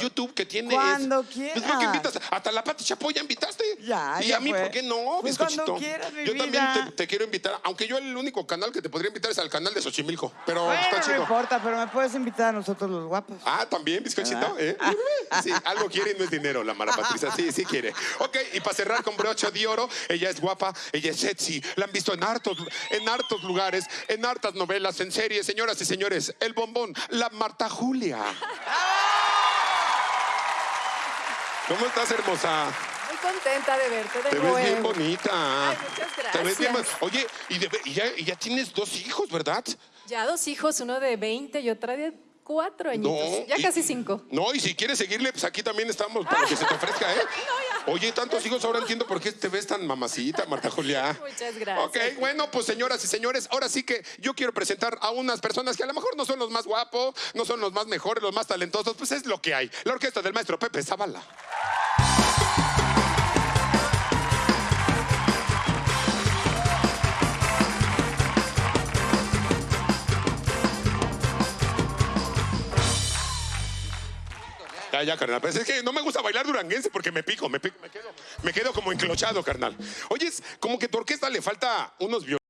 YouTube que tiene. Cuando Pues, ¿por qué quieras. invitas? Hasta la Pati Chapoy ya invitaste. Ya, ¿Y ya a mí fue. por qué no, Pues cuando quieras, mi yo vida. también te, te quiero invitar, aunque yo el único canal que te podría invitar es al canal de Xochimilco, pero Bueno, está no chido. importa, pero me puedes invitar a nosotros los guapos. Ah, también, bizcochito, ¿eh? Sí, algo quiere y no es dinero, la Mara Patricia. Sí, sí quiere. Ok, y para cerrar con brocha de oro, ella es guapa, ella es sexy. La han visto en hartos, en hartos lugares, en hartas novelas, en series. Señoras y señores, el bombón, la Marta Julia. ¿Cómo estás, hermosa? Muy contenta de verte de Te nuevo. ves bien bonita. Ay, muchas Te ves bien gracias. bon- Oye, y, de- y ya, y ya tienes dos hijos, ¿verdad? Ya dos hijos, uno de 20 y otra de cuatro añitos. ya y- casi cinco. No, y si quieres seguirle, pues aquí también estamos para que se te ofrezca, ¿eh? Oye, tantos hijos, ahora entiendo por qué te ves tan mamacita, Marta Julia. Muchas gracias. Ok, bueno, pues señoras y señores, ahora sí que yo quiero presentar a unas personas que a lo mejor no son los más guapos, no son los más mejores, los más talentosos, pues es lo que hay. La orquesta del maestro Pepe Zavala. Ya, ya, carnal. Pues es que no me gusta bailar duranguense porque me pico, me pico, me quedo, me quedo como enclochado, carnal. Oye, es como que tu orquesta le falta unos violines.